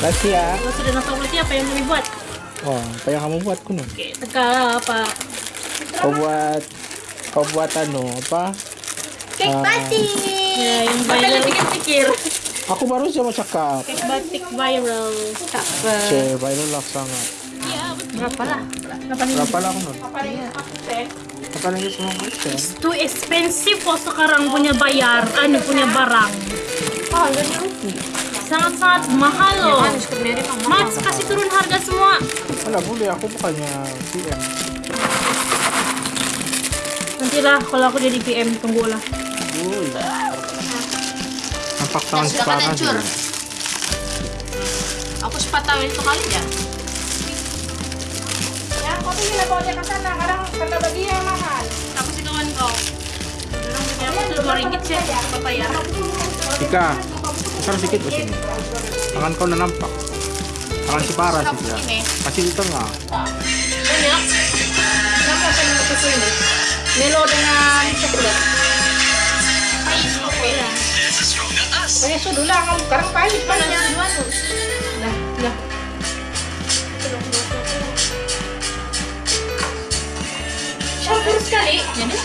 rahasia. Rahasia. Kalau sudah nonton berarti apa yang mau dibuat? Oh, apa yang kamu buat kuno? Oke, teka apa? Kau buat kau buat anu apa? Cake Ah. batik. Ya, yang viral. pikir-pikir. Aku baru saja mau cakap. Cake batik viral. Cakep. Cek, viral lah sangat. Berapa lah? Berapa lah aku non? Apa lagi semua bisa? Too expensive kok sekarang punya bayar, anu punya barang. Oh, rugi. Sangat-sangat mahal loh. Kan, sebenarnya mah mahal. Mas kasih turun harga semua. Mana boleh aku bukannya PM. Nantilah kalau aku jadi PM tunggulah. Wuih. Nampak tangan sudah kan separah. Aku sempat tahu itu kali ya. Ya, kau tuh gila bawa dia ke sana. Kadang kata bagi yang mahal. Aku sih kawan kau. Orang punya aku dua ringgit sih, apa bayar? Ika, besar sedikit di sini. Tangan kau udah nampak. Tangan si parah sih ya. Ini. Kasih di tengah. Banyak. Kenapa saya mau susu ini? Milo dengan coklat. Pahit. Pokoknya sudah lah, kamu sekarang pahit banyak. dua tuh? Lah, lah. Campur sekali. Jadi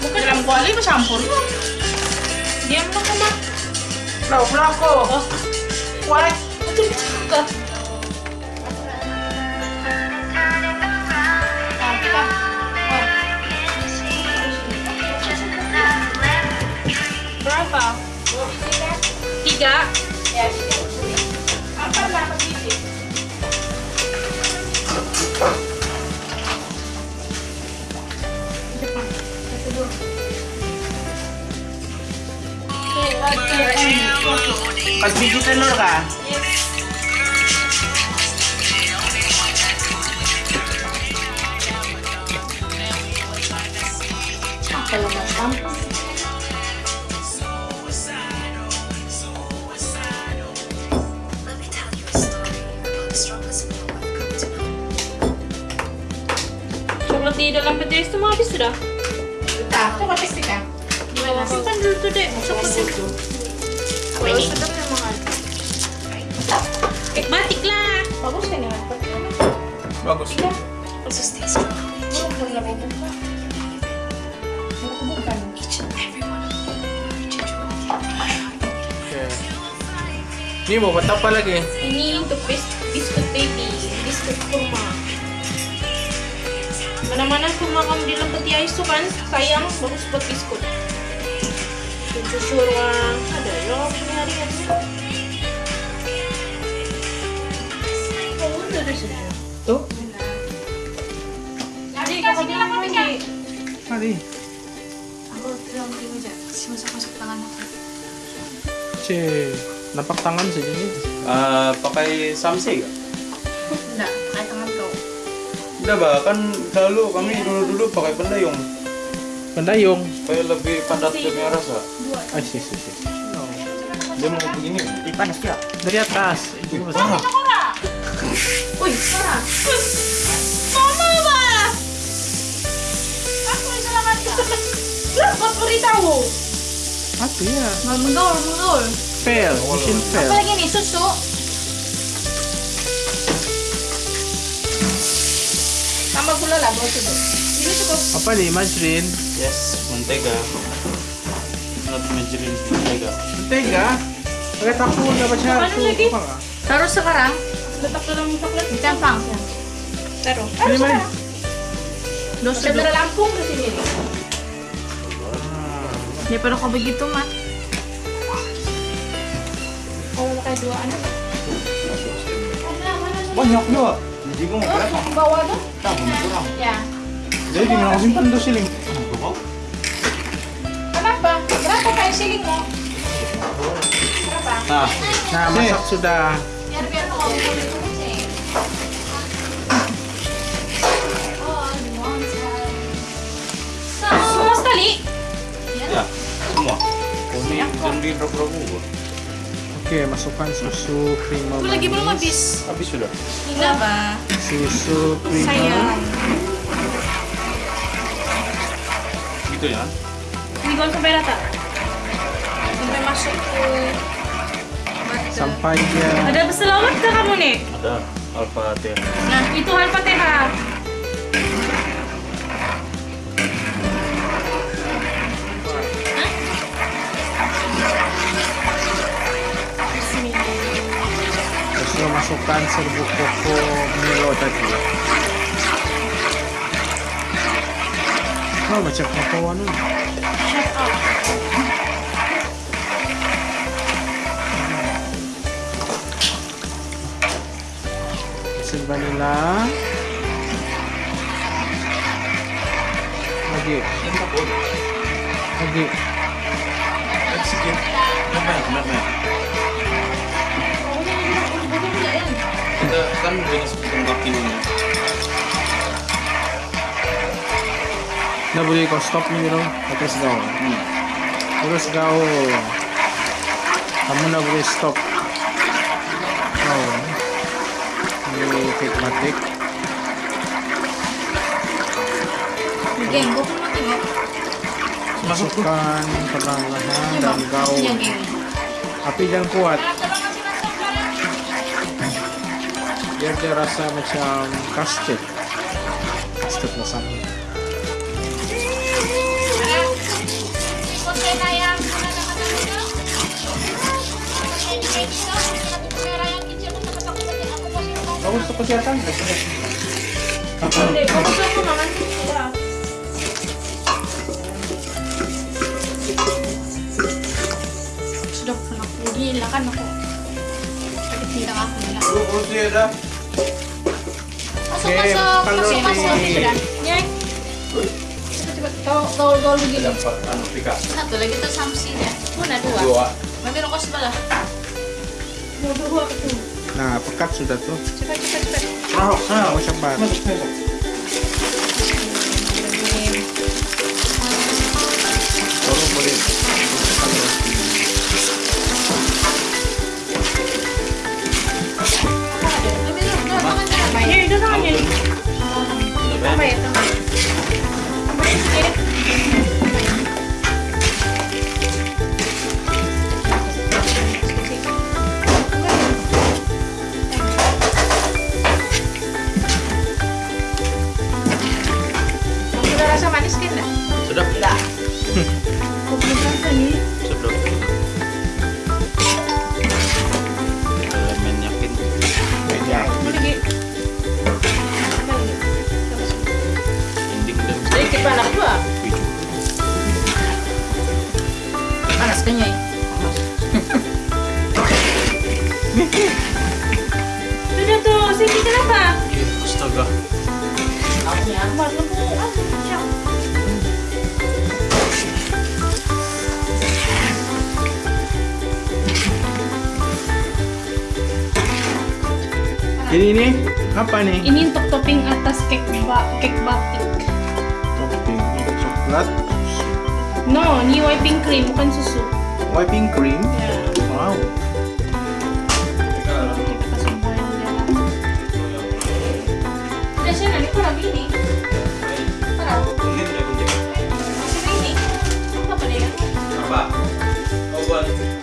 Bukan dalam kuali bercampur. diam lo ke mana? Lah, belako. What? Berapa? Tiga. Ya, sini. Apa biji telur kah? Kalau macam Coklat di dalam peti es itu mau habis sudah. Nah, itu masih sih kan? Gimana? Simpan dulu tuh dek. Coklatnya. apa ini? Cake batik lah. Bagus kan ya? Bagus. Oke. Ini mau buat apa lagi? Ini untuk bis biskut baby, biskut kurma. Mana-mana kurma kamu di dalam peti ais tuh kan sayang bagus buat biskut. Susu syurga ada ya hari ini. Tuh. Jadi, kasih dia lagi? Mari. Aku bilang terima aja. Si masuk-masuk tangan aku. Cek. Nampak tangan saja nih. Eh, pakai samsi gak? Enggak, kayak tangan kau. Udah bah, kan dulu kami dulu-dulu pakai pendayung Pendayung. supaya lebih padat punya rasa. Ah, sih, sih, sih. Dia mau begini. Panas ya? Dari atas. Itu masalah. Wih, parah. Mama ba? Aku yang selamatkan. Lah, kau beritahu. Apa ya? Mau menggaul, menggaul. Fail. Mission fail. Apa lagi nih, susu? Tambah gula lah, bawa sudah. Ini cukup. Apa nih, Majrin? Yes, mentega. Not majerin mentega. Mentega. Pakai tahu nggak baca Mana tuh. Letak dalam coklat. Campang. Taruh. Ini mari. Dos Saya dulu. dari Lampung ke sini. Daripada kau begitu mah. Kalau pakai dua anak. Banyak juga. Jadi kamu berapa? Bawa tuh. Tak, kurang. Ya. Jadi di mana simpan tuh siling? Kenapa? Berapa kayak siling mo? Berapa? Nah, Nah, masak sudah. Semua sekali. ya, semua. Ini jangan di drop-drop dulu. Oke, masukkan susu krim Aku lagi belum manis. habis. Habis sudah. Enggak, Ba. Susu krim Sayang. Gitu ya. Ini gua sampai rata. Sampai masuk ke sampai dia Ada selawat ke kamu nih? Ada Al-Fatihah. Nah, itu Al-Fatihah. terus masukkan serbuk koko Milo tadi oh macam koko anu Shut up. Hasil vanilla lagi. Lagi? Kita kan jenis boleh kau stop ni Milo terus gaul terus gaul kamu na boleh stop. Oh pun mau tengok. masukkan perlahan dan gaul. Iya, tapi jangan kuat. Biar dia rasa macam custard custard lasagna bagus untuk kesehatan Hindi, bagus ako naman sila. Sudah pernah gila kan aku. Tidak aku gila. Lu kursi ada. Masuk, Oke, masuk, masuk, masuk. di- Sudah. Nyek. Begini. Dapat anu pika. Satu lagi tuh samsi ya. Mana dua? Dua. Nanti rokok sebelah. Mau dua itu. Nah pekat sudah tuh Cepat, cepat, cepat. Serahok, serahok. mau cepat Masuk, masuk. Enggak? Sudah? Rasa nih. Sudah. Sedikit panas dua. Panas. jadi ini apa nih? Ini untuk topping atas cake ba cake batik. topping coklat. No, ini whipping cream bukan susu. wiping cream? Ya. wow boil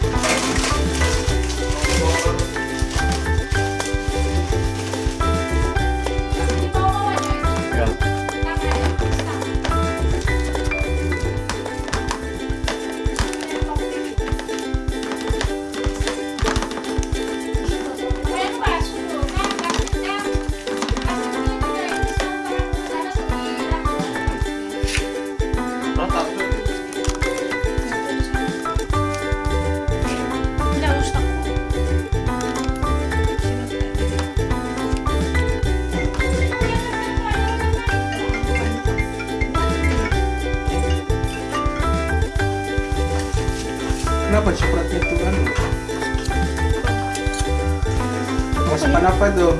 快走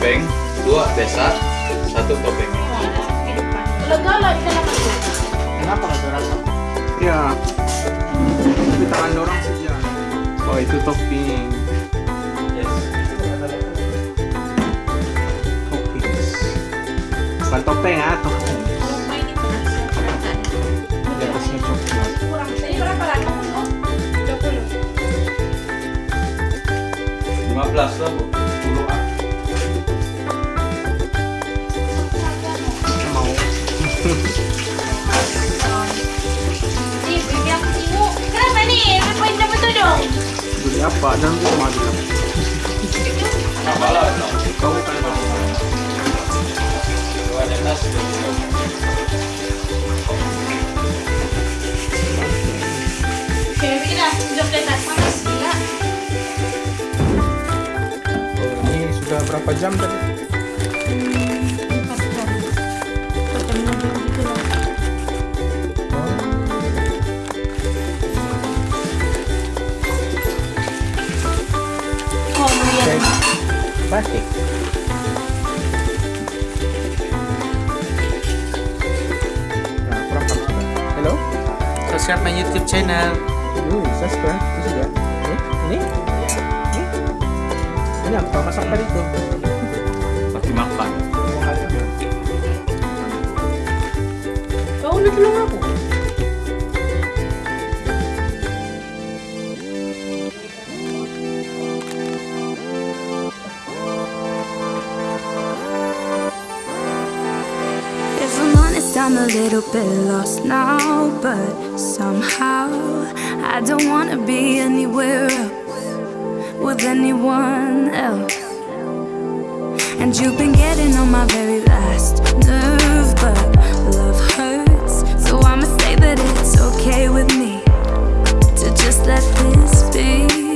topeng, dua desa, satu topeng. Lega di. Kenapa nggak terasa? Ya. Tapi tangan dorong saja. Oh itu topping. Yes. Toppings. Bukan topeng ah, topping. Di atasnya coklat. Kurang. Tadi berapa lagi? 20. 15 lah, Bu. Gila. Oh, ini sudah berapa jam tadi? Nah, kurang subscribe my YouTube channel. Yuk, subscribe. Itu sudah. Ini? Ini? Ini? Ini apa? Masak tadi itu. Pasti makan. Kau udah tolong I'm a little bit lost now, but somehow I don't wanna be anywhere else with anyone else. And you've been getting on my very last nerve, but love hurts, so I'ma say that it's okay with me to just let this be.